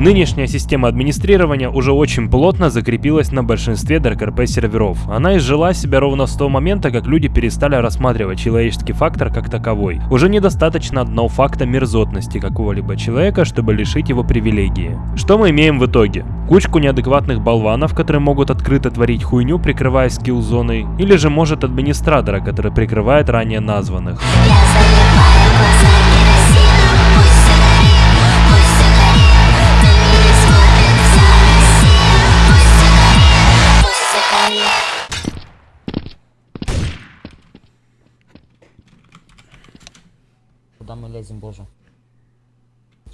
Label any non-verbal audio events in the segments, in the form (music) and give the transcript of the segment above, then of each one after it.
Нынешняя система администрирования уже очень плотно закрепилась на большинстве DarkRP серверов. Она изжила себя ровно с того момента, как люди перестали рассматривать человеческий фактор как таковой. Уже недостаточно одного факта мерзотности какого-либо человека, чтобы лишить его привилегии. Что мы имеем в итоге? Кучку неадекватных болванов, которые могут открыто творить хуйню, прикрываясь скилл-зоной, или же может администратора, который прикрывает ранее названных. Я Лезем, боже?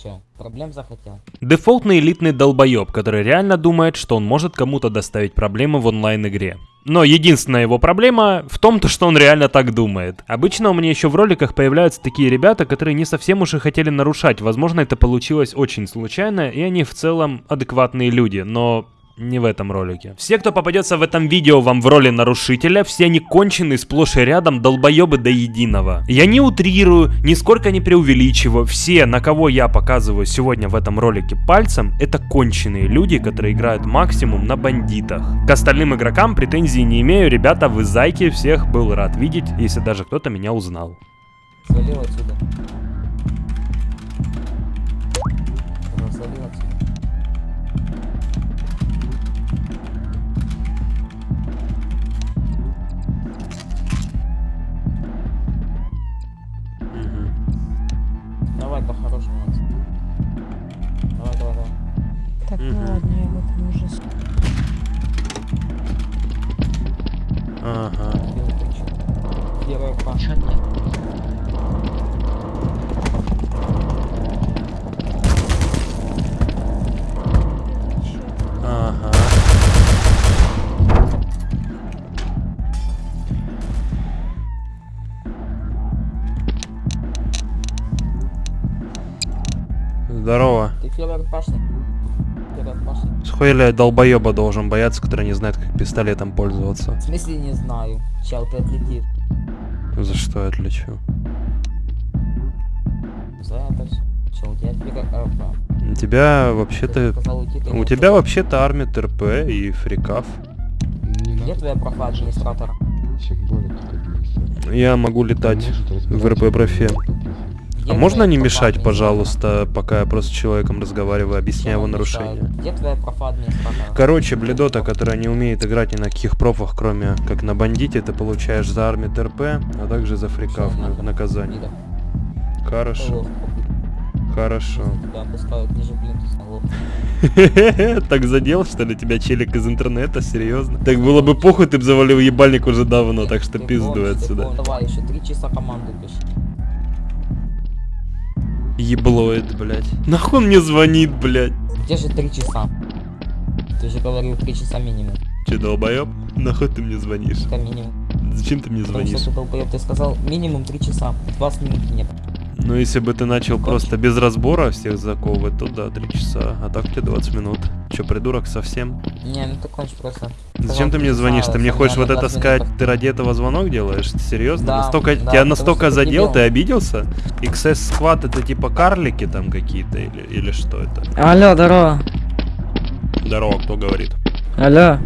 Че, проблем захотел? Дефолтный элитный долбоеб, который реально думает, что он может кому-то доставить проблемы в онлайн-игре. Но единственная его проблема в том, то, что он реально так думает. Обычно у меня еще в роликах появляются такие ребята, которые не совсем уж и хотели нарушать. Возможно, это получилось очень случайно, и они в целом адекватные люди, но не в этом ролике. Все, кто попадется в этом видео вам в роли нарушителя, все они кончены сплошь и рядом долбоебы до единого. Я не утрирую, нисколько не преувеличиваю. Все, на кого я показываю сегодня в этом ролике пальцем, это конченые люди, которые играют максимум на бандитах. К остальным игрокам претензий не имею, ребята, вы зайки, всех был рад видеть, если даже кто-то меня узнал. Свалил отсюда. Давай по-хорошему. Макс. Давай, давай, давай. Так, ну ладно, я в этом уже... Ага. Белый ключик. Первая па. Ага. Здорово. Ты фервер пашник? Схуяля долбоеба должен бояться, который не знает, как пистолетом пользоваться. В смысле не знаю. Чел, ты отлетишь. За что я отличу? За это всё. Чел, у тебя. У тебя вообще-то... У тебя вообще-то армия ТРП и фрикав. Где твоя администратора? как администратор. Я могу летать в разбираться РП профе. Где А можно не мешать, пожалуйста, пока я просто с человеком разговариваю, объясняю его мешает? нарушение? Где твоя профа администратора? Короче, бледота, которая не умеет играть ни на каких профах, кроме как на бандите, ты получаешь за армию ТРП, а также за фрикав на наказание. Хорошо, хорошо. (laughs) Так задел, что ли, тебя челик из интернета? Серьезно? Так было бы похуй, ты бы завалил ебальник уже давно, так что ты отсюда. Давай, еще три часа команду пиши. Еблоид, блядь. Нахуй он мне звонит, блядь? Где же три часа? Ты же говорил три часа минимум. Че, долбоеб? Нахуй ты мне звонишь? Это минимум. Зачем ты мне Потому звонишь? что ты долбоёб, ты сказал минимум три часа. 20 минут нет. Ну, если бы ты начал просто без разбора всех заковывать, то да, 3 часа. А так у тебя 20 минут. Че, придурок совсем? Не, ну ты кончишь просто. Зачем ты мне звонишь? Ты мне хочешь вот это 20 сказать, ты ради этого звонок делаешь? Серьезно? Да, настолько, да, тебя настолько задел, ты обиделся? XS Squad это типа карлики там какие-то или, или что это? Алло, здорово. Здорово, кто говорит? Алло.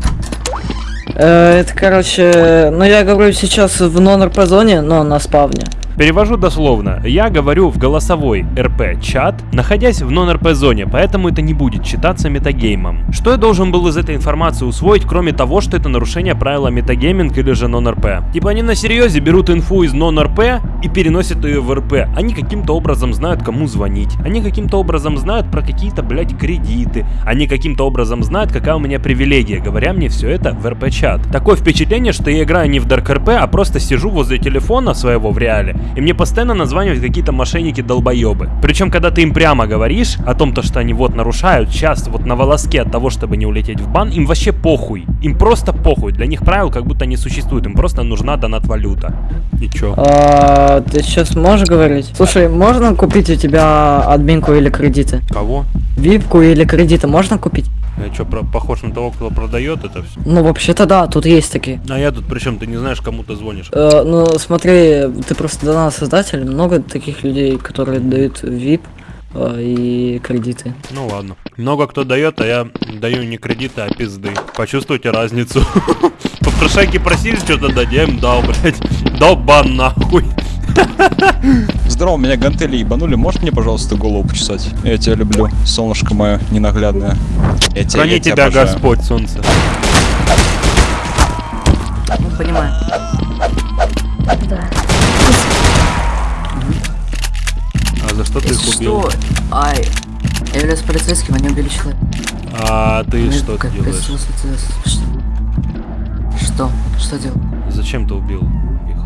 Э, это, короче, ну я говорю сейчас в нон-РП зоне, но на спавне. Перевожу дословно. Я говорю в голосовой РП чат, находясь в нон-РП зоне, поэтому это не будет считаться метагеймом. Что я должен был из этой информации усвоить, кроме того, что это нарушение правила метагейминг или же нон-РП? Типа они на серьезе берут инфу из нон-РП и переносят ее в РП. Они каким-то образом знают, кому звонить. Они каким-то образом знают про какие-то, блядь, кредиты. Они каким-то образом знают, какая у меня привилегия, говоря мне все это в РП-чат. Такое впечатление, что я играю не в Dark RP, а просто сижу возле телефона своего в реале, и мне постоянно названивают какие-то мошенники-долбоебы. Причем, когда ты им прямо говоришь о том, то, что они вот нарушают, сейчас вот на волоске от того, чтобы не улететь в бан, им вообще похуй. Им просто похуй. Для них правил как будто не существует. Им просто нужна донат-валюта. И чё? А, ты сейчас можешь говорить? Слушай, можно купить у тебя админку или кредиты? Кого? Випку или кредиты можно купить? Я чё, про- похож на того, кто продает это все? Ну, вообще-то да, тут есть такие. А я тут причем ты не знаешь, кому ты звонишь. Э, ну, смотри, ты просто донат создатель, много таких людей, которые дают VIP э, и кредиты. Ну ладно. Много кто дает, а я даю не кредиты, а пизды. Почувствуйте разницу. (laughs) Попрошайки просили что-то дать, я им дал, блядь. Дал бан нахуй. Здорово, меня гантели ебанули. Можешь мне, пожалуйста, голову почесать? Я тебя люблю, солнышко мое ненаглядное. Я тебя, Храни я тебя тебя. Господь, солнце. Ну, понимаю. Что ты их убил? Ай, я являюсь полицейским, они убили человека. А ты Ну, что как делаешь? Что? Что? Что делал? Зачем ты убил их?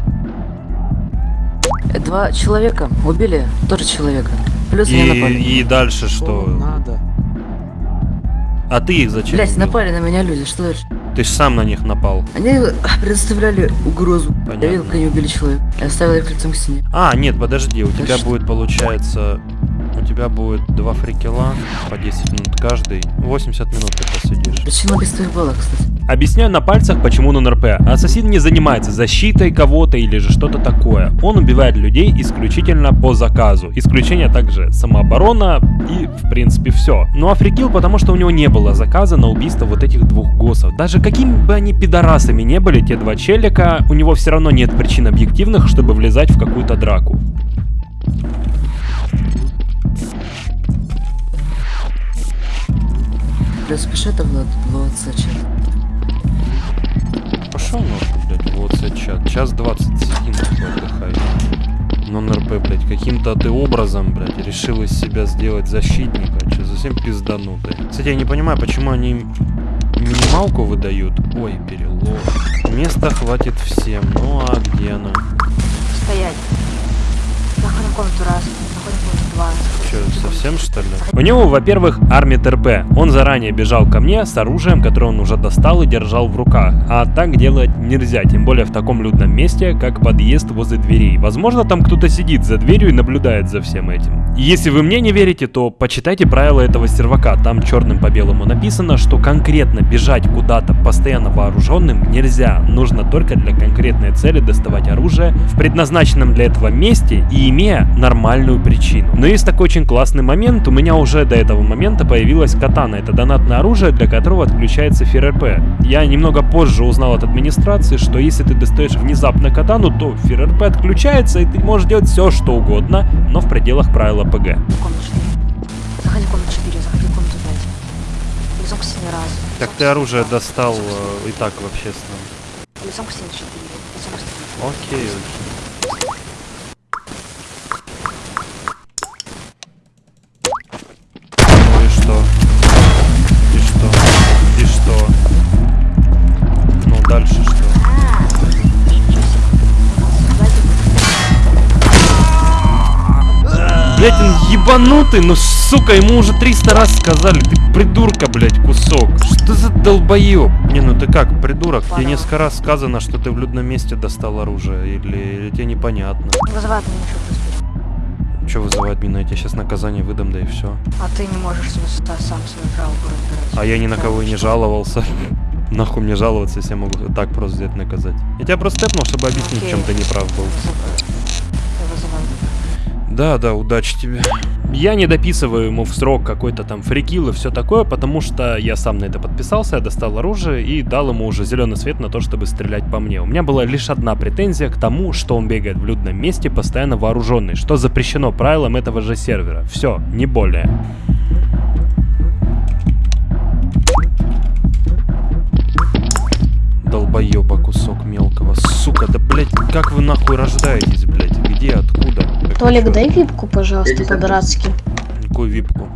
Э, Два человека убили тоже человека. Плюс они напали. И, и дальше что? Надо. А ты их зачем Блять, напали на меня люди, что дальше? Ты сам на них напал. Они предоставляли угрозу. Понятно. Я видел, как они убили человека. Я оставил их лицом к стене. А, нет, подожди, у Да тебя что? будет, получается... У тебя будет два фрикела по 10 минут каждый. 80 минут ты посидишь. Причина без твоих баллов, кстати. Объясняю на пальцах, почему нон-РП. Ассасин не занимается защитой кого-то или же что-то такое. Он убивает людей исключительно по заказу. Исключение также самооборона и, в принципе, все. Ну а потому что у него не было заказа на убийство вот этих двух госсов. Даже какими бы они пидорасами не были, те два челика, у него все равно нет причин объективных, чтобы влезать в какую-то драку. Плюс пиши это Влад Сачи. Пошел нахуй, блядь, вот чат. Час 20 сиди нахуй отдыхай. Нон-РП, блядь, каким-то ты образом, блядь, решил из себя сделать защитника. Че, совсем пизданутый. Кстати, я не понимаю, почему они минималку выдают. Ой, перелом. Места хватит всем. Ну а где она? Стоять. В комнату раз, два. Совсем что ли? У него, во-первых, армия ТРП. Он заранее бежал ко мне с оружием, которое он уже достал и держал в руках. А так делать нельзя, тем более в таком людном месте, как подъезд возле дверей. Возможно, там кто-то сидит за дверью и наблюдает за всем этим. Если вы мне не верите, то почитайте правила этого сервака. Там черным по белому написано, что конкретно бежать куда-то постоянно вооруженным нельзя. Нужно только для конкретной цели доставать оружие в предназначенном для этого месте и имея нормальную причину. Но есть такой очень классный момент. У меня уже до этого момента появилась катана. Это донатное оружие, для которого отключается ФРРП. Я немного позже узнал от администрации, что если ты достаешь внезапно катану, то ФРРП отключается и ты можешь делать все, что угодно, но в пределах правила ПГ. Комната 4. Заходи в комнату 4, заходи в комнату 5. Лицом к стене раз. Так ты оружие достал э, и так в общественном. Лицом к стене 4. Лицом к стене. Окей, окей. Блять, он ебанутый, ну сука, ему уже 300 раз сказали, ты придурка, блять, кусок. Что за долбоеб? Не, ну ты как, придурок? Тебе несколько раз сказано, что ты в людном месте достал оружие, или, или тебе непонятно? Вызывает меня еще плюс Че вызывать меня? Я тебе сейчас наказание выдам, да и все. А ты не можешь себе сам свою жалобу разбирать. А я ни на кого и не жаловался. (laughs) Нахуй мне жаловаться, если я могу так просто взять наказать. Я тебя просто тэпнул, чтобы объяснить, в чем ты неправ был. Да, да, удачи тебе. Я не дописываю ему в срок какой-то там фрикил и все такое, потому что я сам на это подписался, я достал оружие и дал ему уже зеленый свет на то, чтобы стрелять по мне. У меня была лишь одна претензия к тому, что он бегает в людном месте постоянно вооруженный, что запрещено правилам этого же сервера. Все, не более. Долбоеба кусок мелкого. Сука, да блять, как вы нахуй рождаетесь, блять? Где, откуда? Толик, дай випку, пожалуйста, по-братски. Какую випку?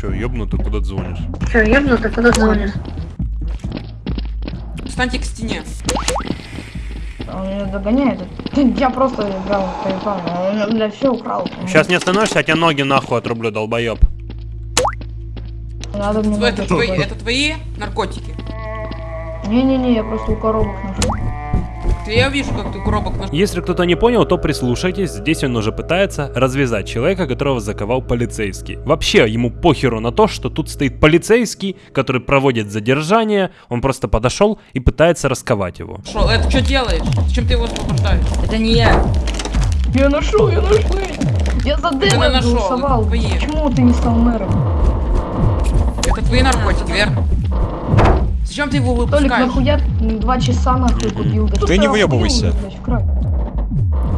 Че, ёбнутый, куда ты звонишь? Че, ёбнутый, куда звонишь? Встаньте к стене. Он меня догоняет. (laughs) Я просто играл в телефон, он для все украл. Сейчас не остановишься, я тебе ноги нахуй отрублю, долбоеб. Надо мне Это твои, это твои наркотики. Не-не-не, я просто у коробок нашел. Ты- Я вижу, как ты коробок. Если кто-то не понял, то прислушайтесь, здесь он уже пытается развязать человека, которого заковал полицейский. Вообще, ему похеру на то, что тут стоит полицейский, который проводит задержание, он просто подошел и пытается расковать его. Шо, это что делаешь? Зачем ты его освобождаешь? Это не я. Я ношу, я ношу. Я за Дэна нашел, голосовал. Почему ты не стал мэром? Это твои наркотики, верно? Зачем ты его Толик, выпускаешь? нахуя м, два часа нахуй купил? Да Ты не выебывайся.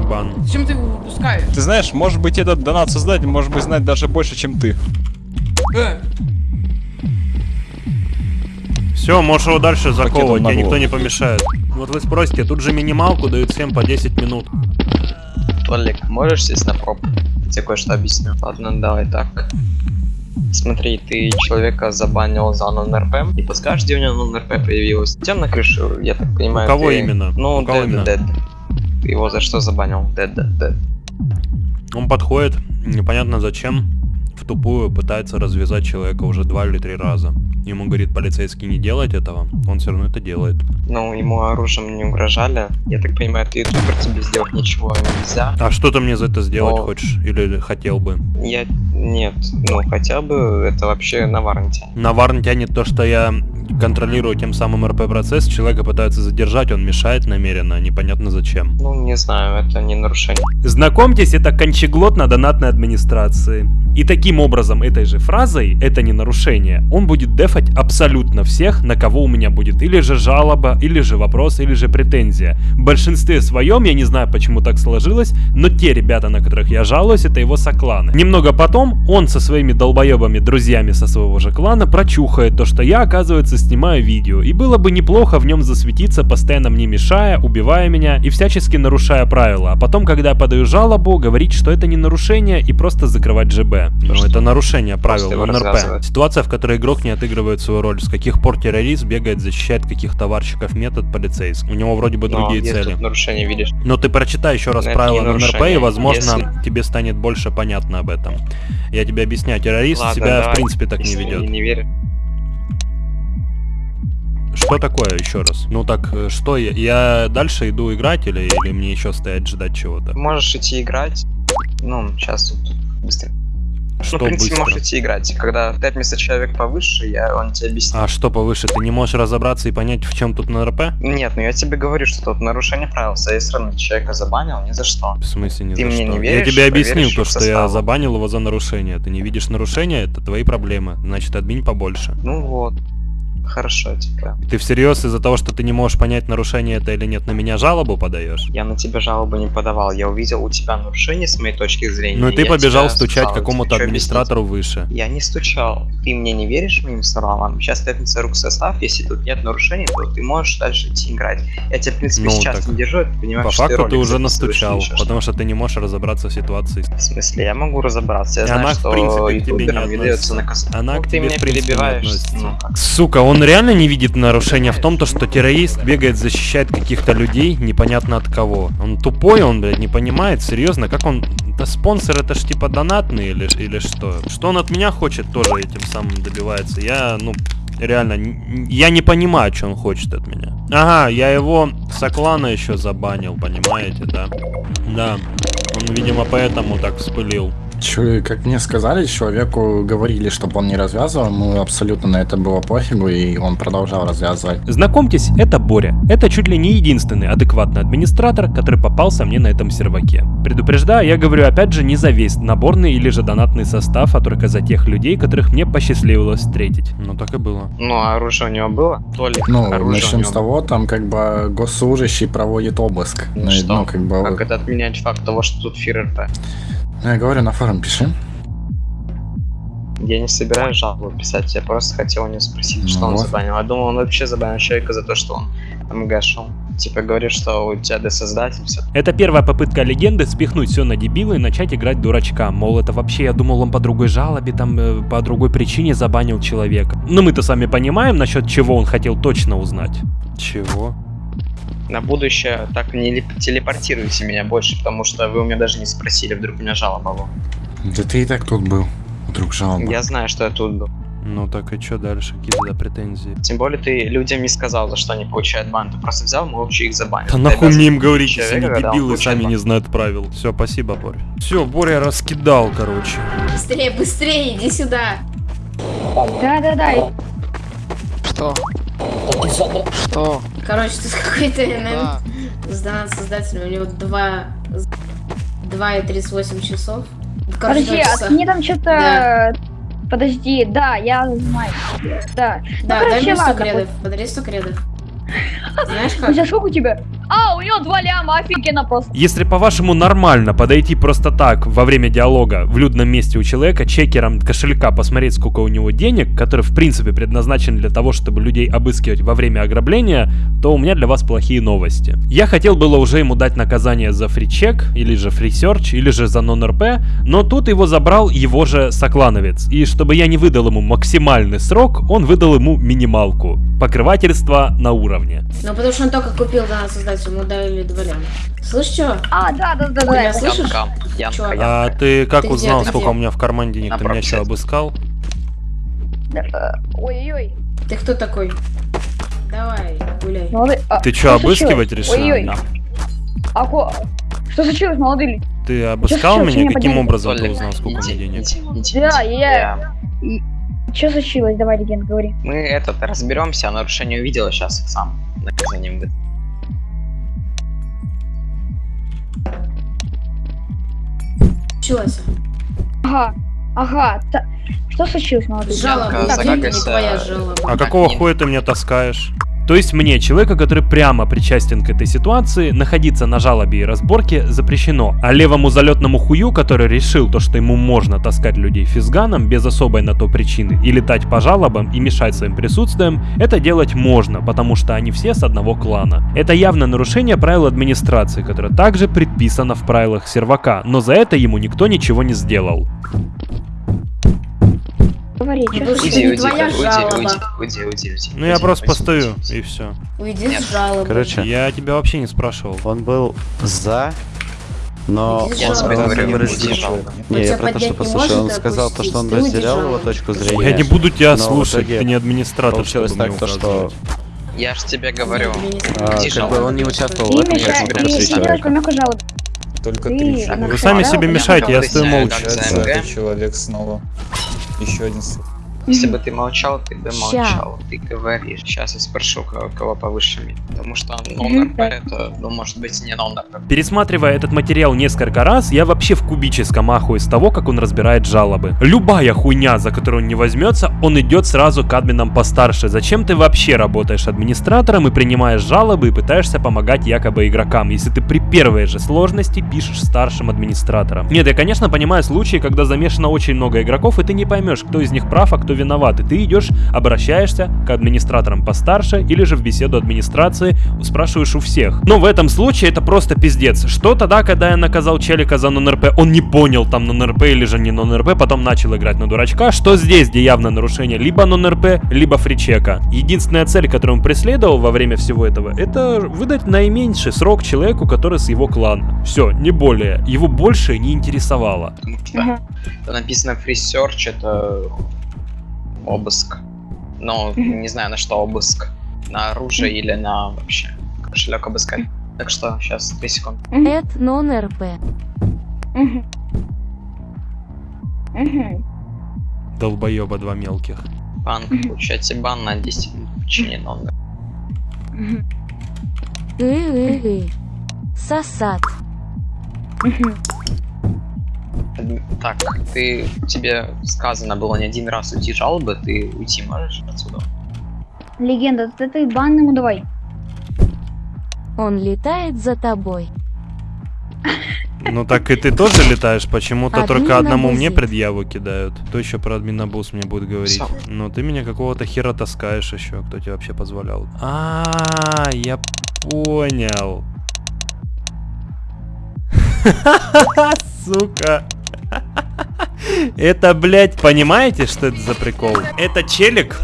Бан. Зачем ты его выпускаешь? Ты знаешь, может быть этот донат создатель может быть знать даже больше, чем ты. Э, Все, можешь его дальше заковывать, на тебе никто не помешает. Вот вы спросите, тут же минималку дают всем по 10 минут. Толик, можешь сесть на проб? Я тебе кое-что объясню. Ладно, давай так. Смотри, ты человека забанил за нон-РП. Не подскажешь, где у него нон-РП появилось? У тебя на крыше, я так понимаю, У кого ты- именно? Ну, Dead? Dead. Ты его за что забанил? Dead, Dead, Dead. Он подходит, непонятно зачем, в тупую пытается развязать человека уже два или три раза. Ему говорит полицейский не делать этого, он все равно это делает. Ну, ему оружием не угрожали. Я так понимаю, ты ютубер, тебе сделать ничего нельзя. А что ты мне за это сделать О. хочешь? Или хотел бы? Я... Нет, ну, хотя бы это вообще на варнте. На варн тянет то, что я контролирую тем самым РП-процесс, человека пытаются задержать, он мешает намеренно, непонятно зачем. Ну, не знаю, это не нарушение. Знакомьтесь, это кончеглот на донатной администрации. И таким образом, этой же фразой, это не нарушение, он будет дефать абсолютно всех, на кого у меня будет или же жалоба, или же вопрос, или же претензия. В большинстве своем, я не знаю, почему так сложилось, но те ребята, на которых я жалуюсь, это его сокланы. Немного потом, он со своими долбоебами, друзьями со своего же клана, прочухает то, что я, оказывается, снимаю видео. И было бы неплохо в нем засветиться, постоянно мне мешая, убивая меня и всячески нарушая правила. А потом, когда я подаю жалобу, говорить, что это не нарушение и просто закрывать ЖБ. Ну, что? это нарушение правил НРП. Ситуация, в которой игрок не отыгрывает свою роль. С каких пор террорист бегает, защищает каких товарщиков метод полицейский. У него вроде бы Но другие где цели. нарушение видишь? Но ты прочитай еще раз Это правила не НРП, и, возможно, Если- тебе станет больше понятно об этом. Я тебе объясняю, террорист Ладно, себя, в давай. принципе, так не ведет. не веришь. Что такое еще раз? Ну так, э, что я? Я дальше иду играть или, или мне еще стоять ждать чего-то? Можешь идти играть. Ну, сейчас тут быстро. Что ну, в принципе, быстро? можешь идти играть. Когда ты отметился человек повыше, я, он тебе объяснит. А что повыше? Ты не можешь разобраться и понять, в чем тут НРП? Нет, ну я тебе говорю, что тут нарушение правил. Я все равно человека забанил ни за что. В смысле не Ты за мне что? не я веришь? тебе объяснил то, в что я забанил его за нарушение. Ты не видишь нарушения, это твои проблемы. Значит, админ побольше. Ну вот. Хорошо, типа. Ты всерьез из-за того, что ты не можешь понять, нарушение это или нет, на меня жалобу подаешь? Я на тебя жалобу не подавал. Я увидел у тебя нарушение с моей точки зрения. Ну и ты побежал стучать какому-то администратору выше. Я не стучал. Ты мне не веришь моим словам? Сейчас пятница рук состав. Если тут нет нарушений, то ты можешь дальше идти играть. Я тебя, в принципе, Ну, сейчас не держу, ты понимаешь, По факту ты ролик уже настучал, потому что ты не можешь разобраться в ситуации. В смысле, я могу разобраться. Я И знаю, она, в что принципе, к тебе не ютуберам не дается относится. наказание. Она ну, к ты тебе, меня в принципе, не перебиваешь. Ну? Сука, он реально не видит нарушения в том, то, что террорист бегает, защищает каких-то людей, непонятно от кого. Он тупой, он, блядь, не понимает, серьезно, как он... Да спонсор это ж типа донатный или, или что? Что он от меня хочет, тоже этим самым добивается. Я, ну, реально, я не понимаю, что он хочет от меня. Ага, я его с Аклана еще забанил, понимаете, да? Да, он, видимо, поэтому так вспылил. Чё, как мне сказали, человеку говорили, чтобы он не развязывал, ему абсолютно на это было пофигу, и он продолжал развязывать. Знакомьтесь, это Боря. Это чуть ли не единственный адекватный администратор, который попался мне на этом серваке. Предупреждаю, я говорю опять же не за весь наборный или же донатный состав, а только за тех людей, которых мне посчастливилось встретить. Ну так и было. Ну, а оружие у него было? Толик, Ну, оружие у начнем с того, там как бы госслужащий проводит обыск. Ну, Ну, и, что? ну, как бы, Как это отменять факт того, что тут фир РП? Ну, я говорю, на форум пиши. Я не собираюсь жалобу писать, я просто хотел у него спросить, что Ну он вот. забанил. Я думал, он вообще забанил человека за то, что он МГ шел. Типа говорит, что у тебя досоздатель, все. Это первая попытка легенды спихнуть все на дебила и начать играть дурачка. Мол, это вообще, я думал, он по другой жалобе, там, э, по другой причине забанил человека. Но мы-то сами понимаем, насчет чего он хотел точно узнать. Чего? На будущее так не леп- телепортируйте меня больше, потому что вы у меня даже не спросили, вдруг у меня жалоба была. Да ты и так тут был. Вдруг жалоба. Я знаю, что я тут был. Ну так и что дальше? Какие туда претензии? Тем более ты людям не сказал, за что они получают бан. Ты просто взял, молча их забанил. Да Ты нахуй мне им говорить, если они дебилы сами бан. не знают правил. Все, спасибо, Боря. Все, Боря раскидал, короче. Быстрее, быстрее, иди сюда. Да-да-да. Что? Что? Короче, тут какой-то НН с донат создателем, у него 2... 2 и 38 часов. Короче, Подожди, а мне там что-то... Да. Подожди, да, я знаю. Да. Ну, Да, дай короче, мне 100 ладно, кредов. Подари 100 кредов. Знаешь У как? сколько у тебя? А, у него два ляма, офигенно просто. Если по-вашему нормально подойти просто так во время диалога в людном месте у человека чекером кошелька посмотреть, сколько у него денег, который в принципе предназначен для того, чтобы людей обыскивать во время ограбления, то у меня для вас плохие новости. Я хотел было уже ему дать наказание за фричек, или же фрисерч, или же за нон-РП, но тут его забрал его же соклановец. И чтобы я не выдал ему максимальный срок, он выдал ему минималку. Покрывательство на уровне. Ну, потому что он только купил данный создатель, ему дали два ляма. Слышь, чё? А, да, да, да, да. я слышишь? Янка, Янка. А ты как Ты где, узнал, ты сколько где? у меня в кармане денег? На Ты меня что, пробке. обыскал? Э, Ой-ой-ой. Ты кто такой? Давай, гуляй. Молодой... а, Ты что обыскивать решил? Ой-ой. А ко- Что случилось, молодые? Ты обыскал меня? Каким образом ты узнал, сколько у меня денег? Да, я- Что случилось? Давай, легенд, говори. Мы этот разберемся, а нарушение увидела сейчас сам наказанием выдам. Случилось. Ага, ага. та- Что случилось, люди? Жалоба. Так, не твоя жалоба. А какого хуя ты меня таскаешь? То есть мне, человека, который прямо причастен к этой ситуации, находиться на жалобе и разборке запрещено. А левому залетному хую, который решил то, что ему можно таскать людей физганом без особой на то причины и летать по жалобам и мешать своим присутствием, это делать можно, потому что они все с одного клана. Это явно нарушение правил администрации, которое также предписано в правилах сервака, но за это ему никто ничего не сделал. Говори, что? Уйди, не уйди, твоя уйди, жалоба. уйди, уйди, уйди, уйди. Ну я уйди, просто уйди, постою, уйди. и все. Уйди Нет. с жалобой. Короче, Я тебя вообще не спрашивал. он был за, но Я тебе он говорю, не уйди, разделял. Не, я про то, что не послушай, он может сказал то, что он уйди разделял его точку Я зрения. не буду тебя слушать, ты не администратор, Получилось чтобы так, мне то, что. Я ж тебе говорю. а, как бы он не участвовал в этом, человека. помеху жалобы. Только Ты три Вы сами себе мешаете, я стою молча. человек снова. Еще один. Если бы ты молчал, ты бы Ща. молчал. Ты говоришь. Сейчас я спрошу, кого, кого повыше меня. Потому что нон-РП это, ну, может быть, не нон-РП. Пересматривая этот материал несколько раз, я вообще в кубическом ахуе с того, как он разбирает жалобы. Любая хуйня, за которую он не возьмется, он идет сразу к админам постарше. Зачем ты вообще работаешь администратором и принимаешь жалобы и пытаешься помогать якобы игрокам, если ты при первой же сложности пишешь старшим администратором? Нет, я конечно понимаю случаи, когда замешано очень много игроков, и ты не поймешь, кто из них прав, а кто виноват. И ты идешь, обращаешься к администраторам постарше или же в беседу администрации спрашиваешь у всех. Но в этом случае это просто пиздец. Что тогда, когда я наказал челика за нон-РП, он не понял там нон-РП или же не нон-РП, потом начал играть на дурачка. Что здесь, где явно нарушение либо нон-РП, либо фричека. Единственная цель, которую он преследовал во время всего этого, это выдать наименьший срок человеку, который с его клана. Все, не более. Его больше не интересовало. Потому что написано free search, это обыск. Но не знаю на что обыск. На оружие или на вообще кошелек обыскать. Так что сейчас 3 секунды. Эд нон РП. Долбоеба два мелких. Бан, получаете бан на 10 минут в течение нонга. Сосад. Так, ты тебе сказано было не один раз уйти жалобы, ты уйти можешь отсюда? Легенда, ты, ты бан ему давай. Он летает за тобой. Ну так и ты тоже летаешь, почему-то только одному мне предъяву кидают. Кто еще про админобуз мне будет говорить? Сам. Ну ты меня какого-то хера таскаешь еще, кто тебе вообще позволял? А, я понял. (laughs) Сука. Это, блядь, понимаете, что это за прикол? Это челик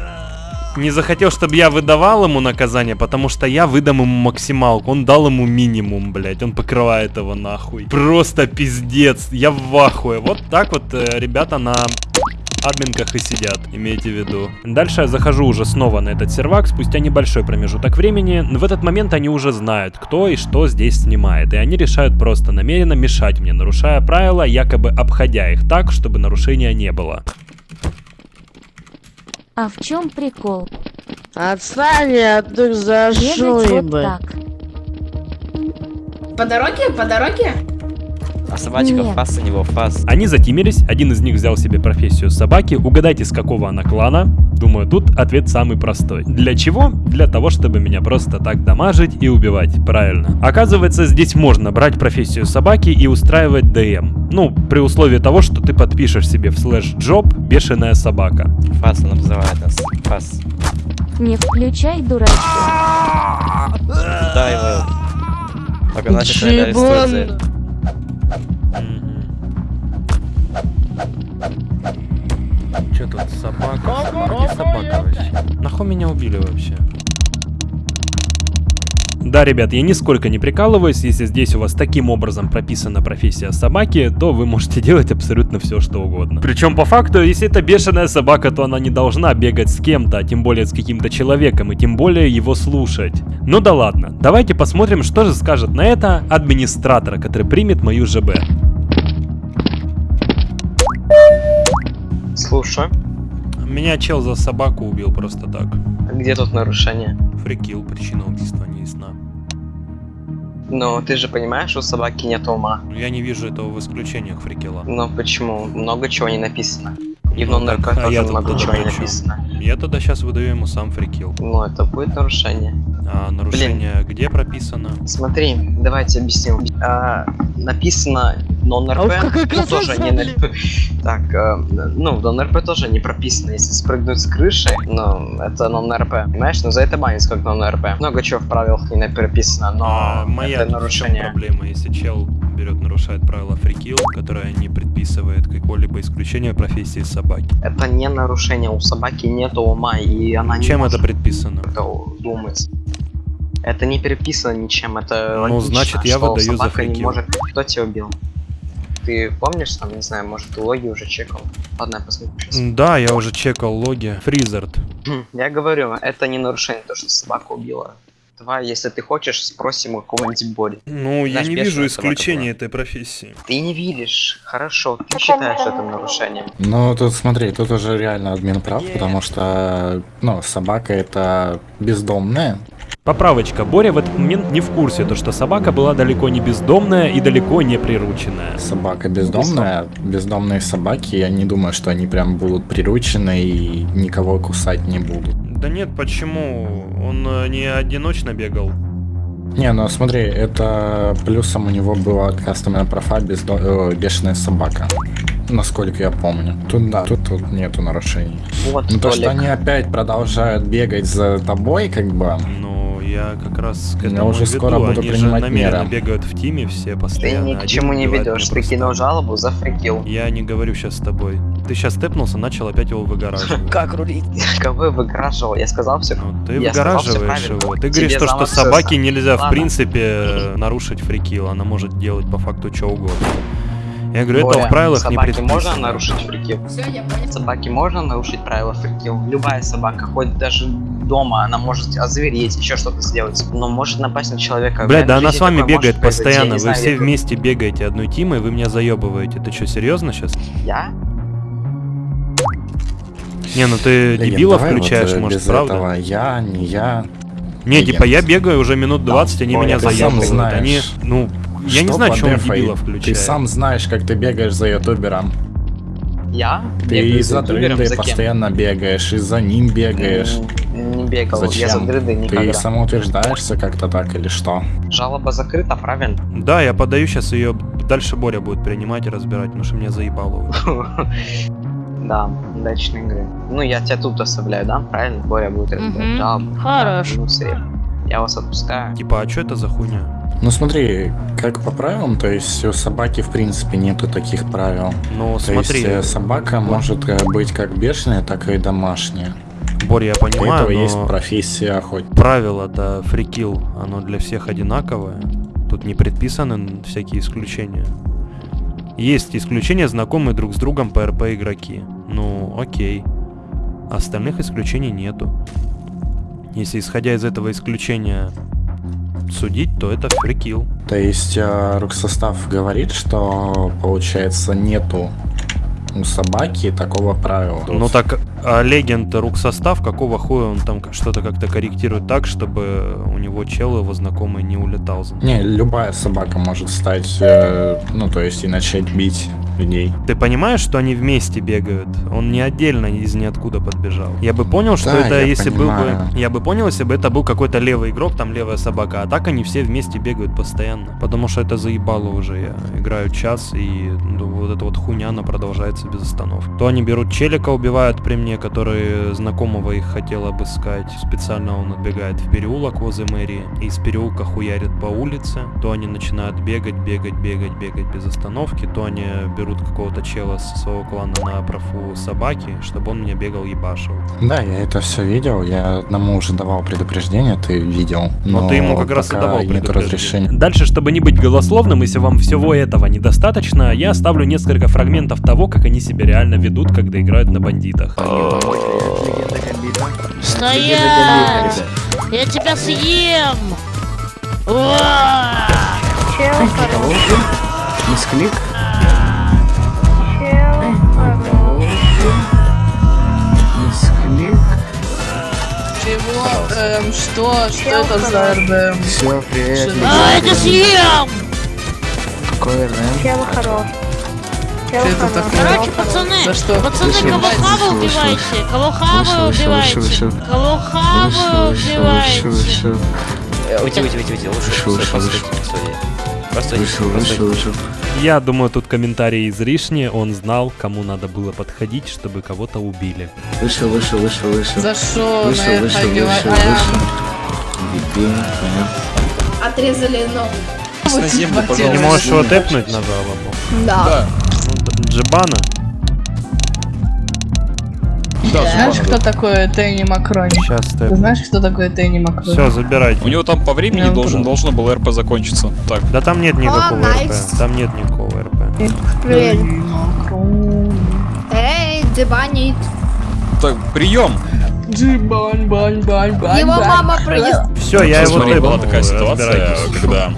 не захотел, чтобы я выдавал ему наказание, потому что я выдам ему максималку. Он дал ему минимум, блядь. Он покрывает его нахуй. Просто пиздец. Я в ахуе. Вот так вот э, ребята на админках и сидят, имейте в виду. Дальше я захожу уже снова на этот сервак, спустя небольшой промежуток времени. В этот момент они уже знают, кто и что здесь снимает, и они решают просто намеренно мешать мне, нарушая правила, якобы обходя их так, чтобы нарушения не было. А в чем прикол? Отстань от них за Бегать вот так. По дороге? По дороге? А собачка Нет. фас у него фас. Они затимились, один из них взял себе профессию собаки. Угадайте, с какого она клана? Думаю, тут ответ самый простой. Для чего? Для того, чтобы меня просто так дамажить и убивать. Правильно. Оказывается, здесь можно брать профессию собаки и устраивать ДМ. Ну, при условии того, что ты подпишешь себе в slash job бешеная собака. Фас он обзывает нас. Фас. Не включай дурачки. Да, его. Только наши Че тут собака? Где собака вообще? Нахуй меня убили вообще? Да, ребят, я нисколько не прикалываюсь, если здесь у вас таким образом прописана профессия собаки, то вы можете (laughs) делать абсолютно все, что угодно. Причем по факту, если это бешеная собака, то она не должна бегать с кем-то, а тем более с каким-то человеком, и тем более его слушать. Ну да ладно, давайте посмотрим, что же скажет на это администратор, который примет мою ЖБ. Слушай, Меня чел за собаку убил просто так. где тут нарушение? Фрикил, причина убийства не ясна. Но ты же понимаешь, у собаки нет ума. Я не вижу этого в исключениях фрикила. Но почему? Много чего не написано. И в Ну а тоже я-то много чего не написано. Я тогда сейчас выдаю ему сам фрикил. Ну, это будет нарушение. А нарушение где прописано? Смотри, давайте объясню. А, написано нон-РП, А ну, тоже не? НРП. Так, э, ну, в нон-РП тоже не прописано, если спрыгнуть с крыши, но это нон-РП. Понимаешь, но за это банится как нон-РП. Много чего в правилах не прописано, но А моя это нарушение. проблема, если чел берет, нарушает правила фрикил, которое не предписывает какое-либо исключение профессии собаки. Это не нарушение, у собаки нет ума, и она не Чем это предписано? как-то думать. Это не переписано ничем, это Ну, логично, значит, я выдаю за собака не может... Кто тебя убил? Ты помнишь, там, не знаю, может, ты логи уже чекал? Ладно, я посмотрю сейчас. Да, я уже чекал логи. Фризард. Я говорю, это не нарушение, то, что собака убила. Давай, если ты хочешь, спросим у кого-нибудь Бори. Ну, я Знаешь, не бешеная вижу исключения этой профессии. Ты не видишь. Хорошо, ты считаешь это нарушением. Ну, тут смотри, тут уже реально админ прав, потому что, ну, собака это бездомная. Поправочка. Боря в этот момент не в курсе, то что собака была далеко не бездомная и далеко не прирученная. Собака бездомная. Бездомные собаки, я не думаю, что они прям будут приручены и никого кусать не будут. Да нет, почему? Он э, не одиночно бегал. Не, ну смотри, это плюсом у него была кастомная профа бездо... э, бешеная собака. Насколько я помню. Тут да, тут, тут нету нарушений. Вот, Ну то, что они опять продолжают бегать за тобой, как бы. Ну, я как раз к Я этому уже и веду. скоро буду Они принимать же намеренно меры. бегают в тиме все Ты постоянно. ни к чему не ведешь. Ты кинул жалобу за фрикил. Я не говорю сейчас с тобой. Ты сейчас степнулся, начал опять его выгораживать. (laughs) Как рулить? (laughs) Кого я выгораживал? Я сказал все. Ну, ты Я сказал выгораживаешь правильно. его. Ты Тебе говоришь то, что собаке нельзя в Ладно. принципе э, нарушить фрикил. Она может делать по факту что угодно. Я говорю, это Боря, в правилах не собаке предписано. можно нарушить фрикил? Собаке можно нарушить правила фрикил? Любая собака, хоть даже дома, она может озвереть, еще что-то сделать. Но может напасть на человека. В Блядь, да она с вами бегает постоянно. Вы знаю, все я- вместе бегаете одной тимой, вы меня заебываете. Ты что, серьезно сейчас? Я? Не, ну ты Легend, дебила давай вот, включаешь, э, может, без правда? этого я, не я. Не, типа я бегаю уже минут 20, они Боря, меня заебывают. знаешь, Они, ну, я не знаю, что он дебила включает. Ты сам знаешь, как ты бегаешь за ютубером. Я? Ты за кем? постоянно бегаешь, и за ним бегаешь. М, Не бегал, я за Зачем? дрыды Ты никогда. самоутверждаешься как-то так или что? Жалоба закрыта, правильно? Да, я подаю сейчас ее. Дальше Боря будет принимать и разбирать, потому что меня заебало уже. (laughs) Да, удачной игры. Ну, я тебя тут оставляю, да? Правильно? Боря будет разбирать Мгм. жалобу. Хорош. Да, ну, сред. Я вас отпускаю. Типа, а что это за хуйня? Ну смотри, как по правилам, то есть у собаки в принципе нету таких правил. Ну, То смотри. есть э, собака может э, быть как бешеная, так и домашняя. Боря, я У этого понимаю, есть но профессия охотника. правило-то фрикил, оно для всех одинаковое. Тут не предписаны всякие исключения. Есть исключения, знакомые друг с другом по РП игроки. Ну, окей. Остальных исключений нету. Если исходя из этого исключения судить, то это фрикил. То есть э, руксостав говорит, что получается нету у собаки такого правила. Ну так, а легенд рук состав, какого хуя он там что-то как-то корректирует так, чтобы у него чел его знакомый не улетал Не, любая собака может стать, э, ну то есть и начать бить людей. Ты понимаешь, что они вместе бегают? Он не отдельно из ниоткуда подбежал. Я бы понял, что Да, это если понимаю. был бы... Я бы понял, если бы это был какой-то левый игрок, там левая собака. А так они все вместе бегают постоянно. Потому что это заебало уже. Я играю час, и ну, вот эта вот хуйня, она продолжается без остановки. То они берут челика, убивают при мне, который знакомого их хотел обыскать. Специально он отбегает в переулок возле мэрии. И из переулка хуярит по улице. То они начинают бегать, бегать, бегать, бегать без остановки. То они берут какого-то чела со своего клана на профу собаки, чтобы он меня бегал ебашил. Да, я это все видел, я одному уже давал предупреждение, ты видел. Но, ты ему как раз и давал нет предупреждение. разрешения. Дальше, чтобы не быть голословным, если вам всего этого недостаточно, я оставлю несколько фрагментов того, как они себя реально ведут, когда играют на бандитах. Стоять! Я тебя съем! Мисклик? Чего? Эм, что? Что это за РДМ? Все, привет. А, я тебя съем! Какой РДМ? Чего хорош? Что это такое? Короче, пацаны, За что? пацаны, вышел, убивайте, кого Вышел, хавы вышел, убивайте, вышел, убивайте. Уйди, уйди, уйди, уйди. Лучше стой, вышел, постой, Вышел, постой. вышел, вышел. Я думаю, тут комментарий излишний, он знал, кому надо было подходить, чтобы кого-то убили. Вышел, вышел, вышел, вышел. За что Вышел, на вышел, вышел, вышел. Дебил, понятно. Отрезали ногу. На землю, Ты пожалуйста. не можешь его тэпнуть на жалобу? Да. Ну, д- Джибана? Знаешь, кто такой Тенни Макрони? Сейчас Ты знаешь, кто такой Тенни Макрони? Все, забирайте. У него там по времени должен, должно было РП закончиться. Так. Да там нет никакого найс. РП. Там нет никакого РП. Эй, дебанит. Так, прием! Джибань, бань, бань, бань, Его мама проезд. Все, я его Смотри, была такая ситуация, когда...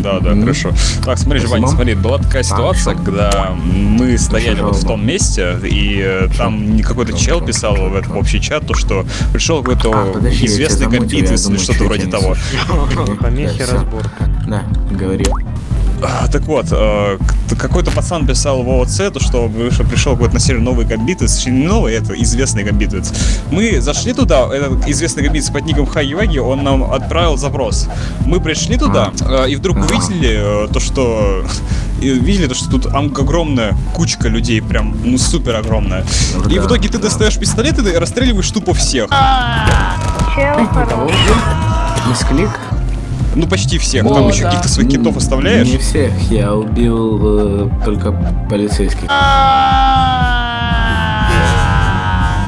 Да, да, хорошо. Так, смотри, Ваня, смотри, была такая ситуация, когда мы стояли вот в том месте, и э, там какой-то чел писал в этот общий чат, то, что пришел какой-то А, известный компьютер или что-то вроде того. (laughs) Помехи, разборка. Да, говори. А, Так вот, к- какой-то пацан писал в ООЦ, то, что пришел какой-то на серию новый гамбитец, точнее, не новый, это известный гамбитец. Мы зашли туда, этот известный гамбитец под ником Хайваги, он нам отправил запрос. Мы пришли туда, э, и вдруг увидели э, то, что... и видели то, что тут огромная кучка людей, прям, ну, супер огромная. Ну И да, в итоге ты да. достаешь пистолет и расстреливаешь тупо всех. Мисклик? Ну, почти всех. О, Там еще каких-то своих китов оставляешь. Не всех, я убил э, только полицейских.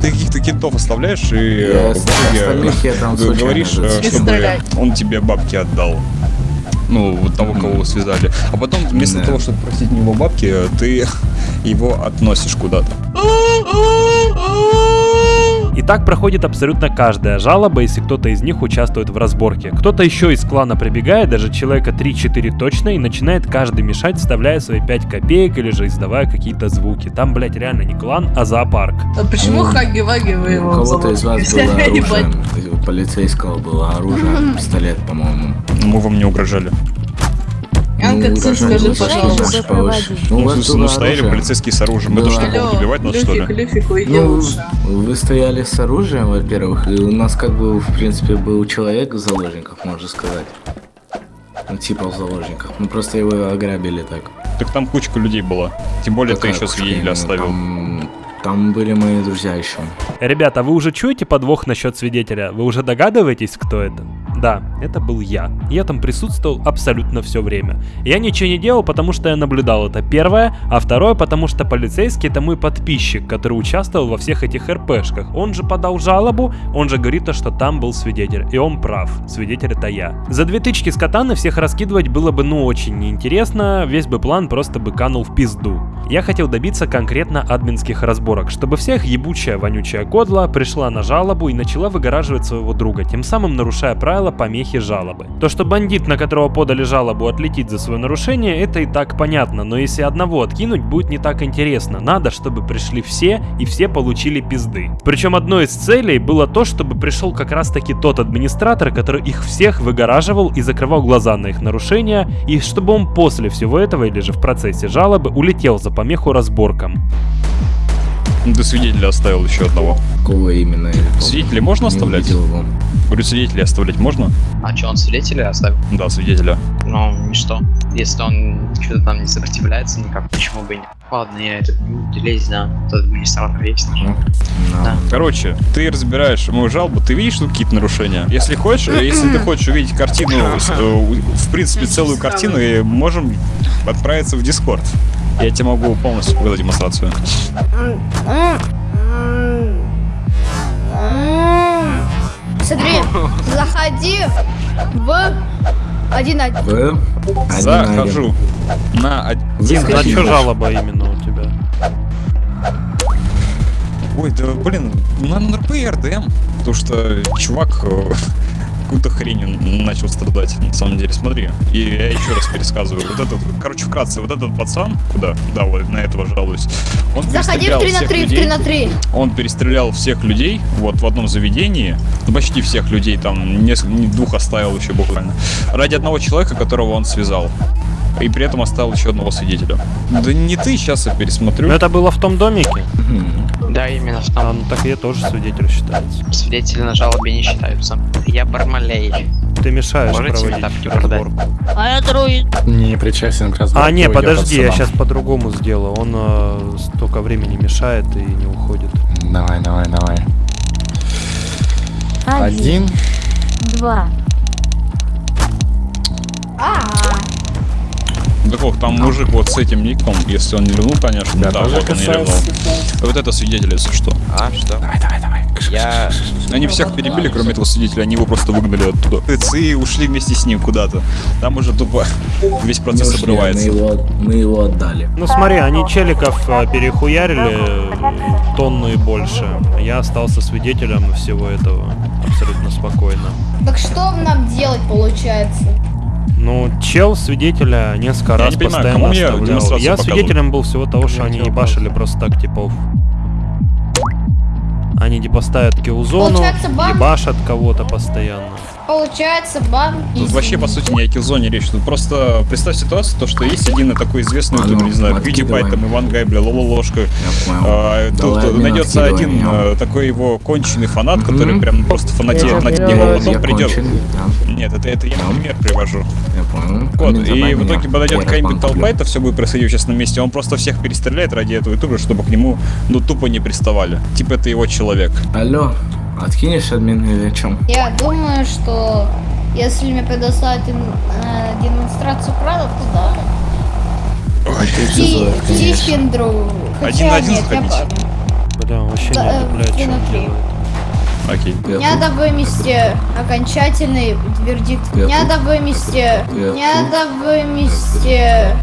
Ты каких-то китов оставляешь и Я в итоге говоришь, чтобы он тебе бабки отдал. Ну, вот того, кого вы связали. А потом, вместо Да. того, чтобы просить у него бабки, ты его относишь куда-то. И так проходит абсолютно каждая жалоба, если кто-то из них участвует в разборке. Кто-то еще из клана прибегает, даже человека 3-4 точно, и начинает каждый мешать, вставляя свои 5 копеек или же издавая какие-то звуки. Там, блять, реально не клан, а зоопарк. А почему Ну, Хаги Ваги вы У его кого-то из вас было (laughs) оружие, у полицейского было оружие, пистолет, по-моему. Мы вам не угрожали. Янка, Ну, угрожали скажи, пожалуйста. Ну, Ну, ну, стояли оружие. полицейские с оружием. Мы Да. то, что кого убивать надо, что ли? Люфик, Ну, вы стояли с оружием, во-первых, и у нас как бы, в принципе, был человек в заложниках, можно сказать. Ну, типа в заложниках. Мы просто его ограбили так. Так там кучка людей была. Тем более Какая ты еще свидетеля оставил. Там, там были мои друзья еще. Ребята, вы уже чуете подвох насчет свидетеля? Вы уже догадываетесь, кто это? Да, это был я. Я там присутствовал абсолютно все время. Я ничего не делал, потому что я наблюдал это первое, а второе, потому что полицейский это мой подписчик, который участвовал во всех этих РПшках. Он же подал жалобу, он же говорит, то, что там был свидетель, и он прав. Свидетель это я. За две тычки с катаны всех раскидывать было бы ну очень неинтересно, весь бы план просто бы канул в пизду. Я хотел добиться конкретно админских разборок, чтобы всех ебучая вонючая кодла пришла на жалобу и начала выгораживать своего друга, тем самым нарушая правила помехи жалобы. То, что бандит, на которого подали жалобу, отлетит за свое нарушение, это и так понятно, но если одного откинуть, будет не так интересно. Надо, чтобы пришли все, и все получили пизды. Причем одной из целей было то, чтобы пришел как раз таки тот администратор, который их всех выгораживал и закрывал глаза на их нарушения, и чтобы он после всего этого, или же в процессе жалобы, улетел за помеху разборкам. Ну, Ты свидетеля оставил еще одного. Кого именно? Свидетелей можно оставлять? Говорю, свидетелей оставлять можно? А что, он свидетеля оставил? Да, свидетеля. Ну, и что? Если он что-то там не сопротивляется никак, почему бы и нет? Ладно, я этот не буду лезть, да. Тот администратор есть. Да. Короче, ты разбираешь мою жалобу, ты видишь тут какие-то нарушения? Если хочешь, э, если ты хочешь увидеть картину, э, в принципе, целую картину, и можем отправиться в Дискорд. Я тебе могу полностью показать демонстрацию. Смотри, заходи в один один. В? Захожу на один. На что жалоба именно у тебя? Ой, да блин, на НРП и РДМ. Потому что чувак э, какую-то хренью начал страдать, на самом деле. Смотри, и я еще раз пересказываю. Вот этот, короче, вкратце, вот этот пацан, куда, да, вот на этого жалуюсь, он Заходи в перестрелял 3 на всех 3, в людей. 3 на 3. Он перестрелял всех людей, вот в одном заведении, ну, почти всех людей, там несколько, не двух оставил еще буквально, ради одного человека, которого он связал. И при этом оставил еще одного свидетеля. Да не ты, сейчас я пересмотрю. Ну это было в том домике? Да, именно в А, том. ну так я тоже свидетель считается. Свидетели на жалобе не считаются. Я Бармалей. Ты мешаешь Можете проводить разборку. А я друид. Не причастен к разборке. А, не, подожди, я сейчас по-другому сделаю. Он э, столько времени мешает и не уходит. Давай, давай, давай. Один. Два. А, Так вот, там мужик вот с этим ником, если он не ливнул, конечно, Да, да, тоже вот он не ливнул. Вот это свидетель, если что. А, что? Давай, давай, давай. Я... Они всех перебили, кроме этого свидетеля, они его просто выгнали оттуда. И ушли вместе с ним куда-то. Там уже тупо весь процесс ушли, обрывается. Мы его, мы его отдали. Ну смотри, они челиков э, перехуярили э, тонну и больше. Я остался свидетелем всего этого абсолютно спокойно. так что нам делать получается? Ну, чел свидетеля несколько Я раз не понимаю, постоянно мне оставлял. Я показывают? свидетелем был всего того, что они ебашили просто так типов. Они типа ставят киллзону, ебашат кого-то постоянно. Получается бан Тут вообще, по сути, не о киллзоне речь. Тут просто представь ситуацию, то, что есть один такой известный А ютубер, ну, не знаю. PewDiePie, там, Иван Гай, бля, Лола Ложка. понял. А, Тут Давай, найдется один э, такой его конченый фанат, который прям просто фанатеет над ним, а потом придет. да. Нет, это, это я пример привожу. Я понял. Вот, Коммент и в итоге подойдет какая-нибудь толпа, это все будет происходить сейчас на месте, он просто всех перестреляет ради этого ютубера, чтобы к нему, ну, тупо не приставали. Типа это его человек. Алло, откинешь админ или о чем? Я думаю, что если мне предоставить э, демонстрацию права, то да. Ти- Тихендру. Хотя Один на один нет, я. Бля, вообще Да, не э, три что делает. Окей. Надо вынести окончательный вердикт. Я Надо вынести. Я Надо вынести.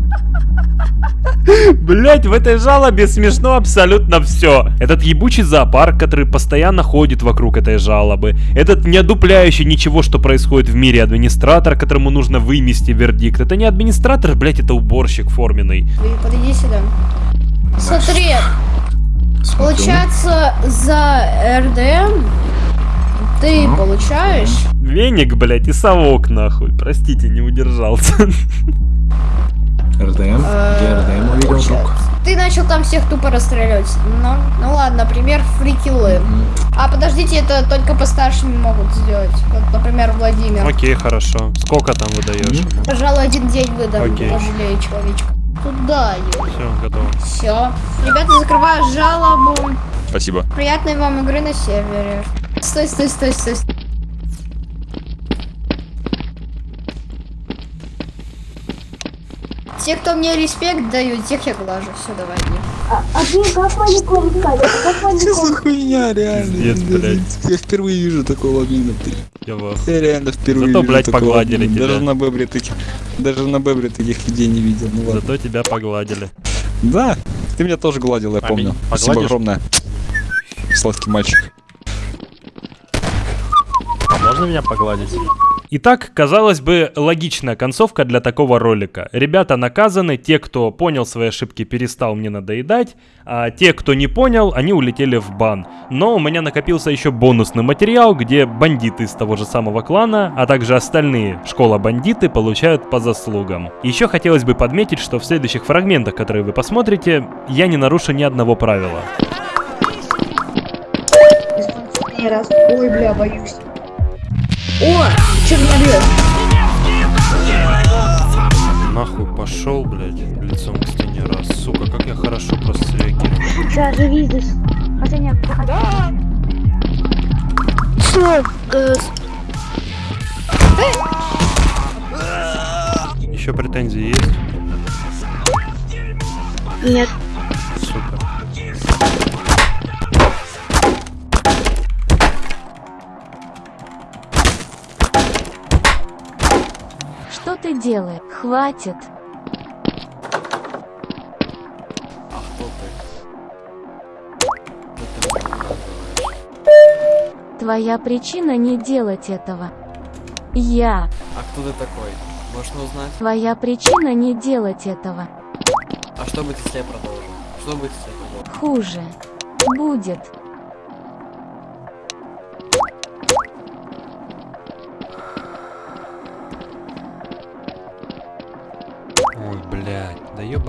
Блять, в этой жалобе смешно абсолютно все. Этот ебучий зоопарк, который постоянно ходит вокруг этой жалобы. Этот не одупляющий ничего, что происходит в мире администратор, которому нужно вынести вердикт. Это не администратор, блять, это уборщик форменный. Подойди сюда. Смотри, получается за РДМ ты получаешь Веник, блять, и совок нахуй. Простите, не удержался. РДМ? Где РДМ увидел друг? Ты начал там всех тупо расстреливать. Ну, ну ладно, например, фрикилы. А подождите, это только по старшим могут сделать. Вот, например, Владимир. Окей, хорошо. Сколько там выдаешь? Пожалуй, один день выдам, Окей. пожалею человечка. Туда Все, готово. Все. Ребята, закрываю жалобу. Спасибо. Приятной вам игры на сервере. Стой, стой, стой, стой. Те, кто мне респект дают, тех я глажу. Все, давай. А, ты как маникюр Как Что за хуйня, реально? Пиздец, блядь. Я впервые вижу такого админа. ты. Я в Я реально впервые Зато, вижу блядь, погладили тебя. Даже на бебре таких, даже на бебре таких людей не видел. Ну ладно. Зато тебя погладили. Да, ты меня тоже гладил, я А помню. Спасибо огромное. Сладкий мальчик. Можно меня погладить? Итак, казалось бы, логичная концовка для такого ролика. Ребята наказаны, те, кто понял свои ошибки, перестал мне надоедать, а те, кто не понял, они улетели в бан. Но у меня накопился еще бонусный материал, где бандиты из того же самого клана, а также остальные школа-бандиты получают по заслугам. Еще хотелось бы подметить, что в следующих фрагментах, которые вы посмотрите, я не нарушу ни одного правила. Ой, бля, боюсь. О, бьет? Нахуй пошел, блядь, лицом к стене раз. Сука, как я хорошо просто среагировал. Сейчас же видишь. Последняя. Да. Что? Еще претензии есть? Нет. Супер. Что ты делаешь? Хватит. Твоя причина не делать этого. Я. А кто ты такой? Можно узнать? Твоя причина не делать этого. А что будет, если я продолжу? Что будет, если я продолжу? Хуже. Будет.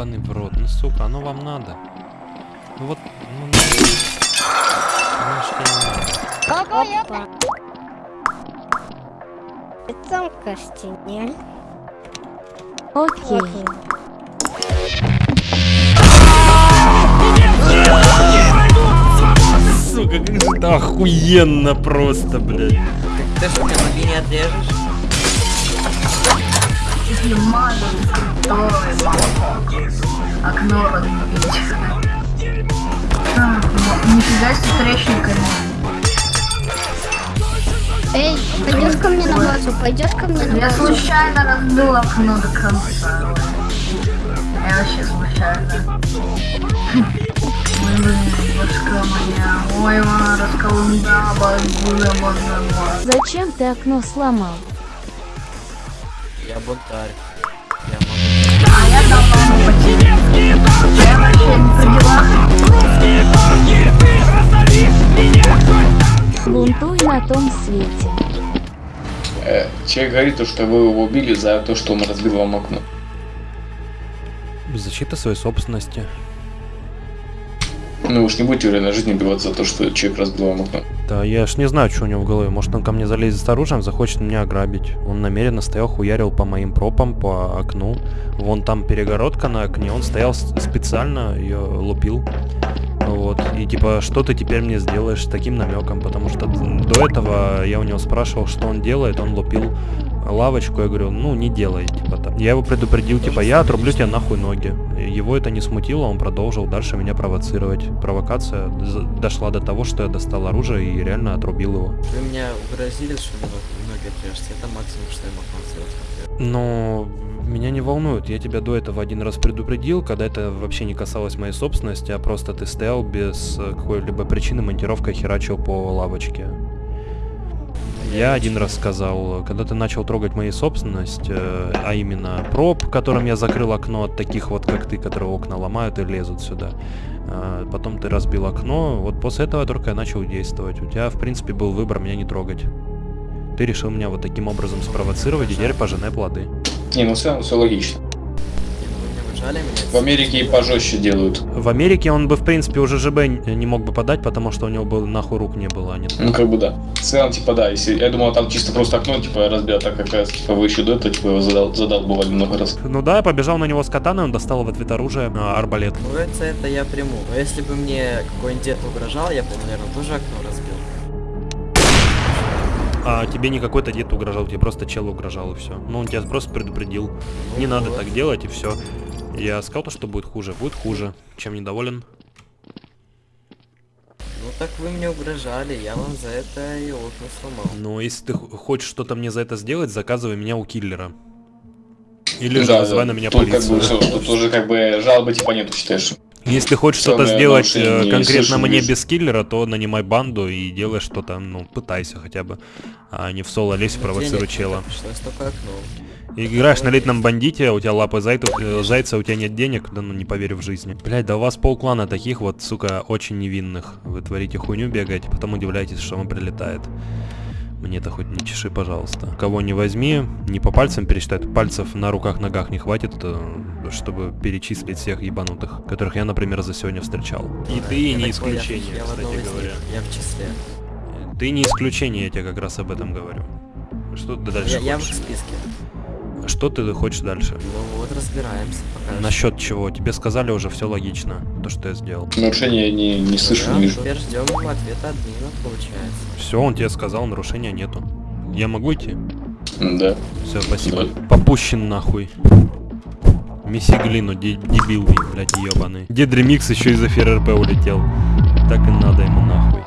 Ебаный в рот, ну сука, оно вам надо. Ну вот, ну, ну, конечно, не надо. Какая? Лицом к стене. Окей. Сука, как же это охуенно просто, блядь. Ты что, мне ноги не отрежешь? Если мазал, окно разбить. А, Нифига себе трещинками. Эй, пойдешь ко мне на базу? Пойдешь ко мне на Я базу? случайно разбил окно до конца. Я вообще случайно. Зачем ты окно сломал? Я бунтарь. А я давно потерял. Я вообще не при делах. Бунтуй на том свете. Э, человек говорит, то, что вы его убили за то, что он разбил вам окно. Защита своей собственности. Ну, вы уж не будете в реальной жизни убиваться за то, что человек разбил вам окно. Да, я ж не знаю, что у него в голове. Может, он ко мне залезет с оружием, захочет меня ограбить. Он намеренно стоял, хуярил по моим пропам, по окну. Вон там перегородка на окне, он стоял специально, ее лупил. Вот. И типа, что ты теперь мне сделаешь с таким намеком? Потому что до этого я у него спрашивал, что он делает, он лупил лавочку, я говорю, ну не делай, типа так. Я его предупредил, типа, я отрублю тебе нахуй ноги. Его это не смутило, он продолжил дальше меня провоцировать. Провокация дошла до того, что я достал оружие и реально отрубил его. Вы меня угрозили, что ноги отрежете. Это максимум, что я мог сделать. Но меня не волнует, я тебя до этого один раз предупредил, когда это вообще не касалось моей собственности, а просто ты стоял без э, какой-либо причины монтировкой херачил по лавочке. Я один раз сказал, когда ты начал трогать мою собственность, э, а именно проб, которым я закрыл окно от таких вот, как ты, которые окна ломают и лезут сюда. э, Потом ты разбил окно, вот после этого только я начал действовать. У тебя, в принципе, был выбор меня не трогать. Ты решил меня вот таким образом спровоцировать, и теперь пожинай плоды. Не, ну все, все логично. В Америке и пожестче делают. В Америке он бы, в принципе, уже ЖБ не мог бы подать, потому что у него бы нахуй рук не было, а не Ну как бы да. В целом, типа, да, если я думал, там чисто просто окно, типа, разбил, а так как раз, типа, вы еще до этого, типа, его задал, задал бывали много раз. Ну да, я побежал на него с катаной, он достал в ответ оружие, а, арбалет. Ну это, это я приму. Но если бы мне какой-нибудь дед угрожал, я бы, наверное, тоже окно разбил. А тебе не какой-то дед угрожал, тебе просто чел угрожал и все. Ну он тебя просто предупредил. Не надо так делать и все. Я сказал то, что будет хуже. Будет хуже. Чем недоволен? Ну так вы мне угрожали, я вам за это и окна сломал. Но если ты хочешь что-то мне за это сделать, заказывай меня у киллера. Или же Да, вызывай да. на меня тут как полицию. бы тут уже как бы жалобы типа нету, считаешь. Если хочешь что-то сделать э, конкретно мне без киллера, то нанимай банду и делай что-то, ну, пытайся хотя бы. А не в соло лезь, провоцируй чела. И играешь на летном бандите, у тебя лапы зайца, э, зайца, у тебя нет денег, да ну не поверю в жизни. Блять, да у вас полклана таких вот, сука, очень невинных. Вы творите хуйню, бегаете, потом удивляетесь, что вам прилетает. Мне это хоть не чеши, пожалуйста. Кого не возьми, не по пальцам пересчитать, пальцев на руках, ногах не хватит, э, чтобы перечислить всех ебанутых, которых я, например, за сегодня встречал. И ты Я не я- исключение, я кстати них, говоря. Я в числе. Ты не исключение, я тебе как раз об этом говорю. Что ты дальше Я, я в списке. Что ты хочешь дальше? Ну вот разбираемся пока. Насчет чего? Тебе сказали уже все логично, то, что я сделал. Нарушения я не, не слышу, Да, не вижу. Теперь ждем ответа админа, получается. Все, он тебе сказал, нарушения нету. Я могу идти? Да. Все, спасибо. Попущен нахуй. Месси глину, де- дебил, блядь, ебаный. Дед ремикс еще из эфира РП улетел. Так и надо ему нахуй.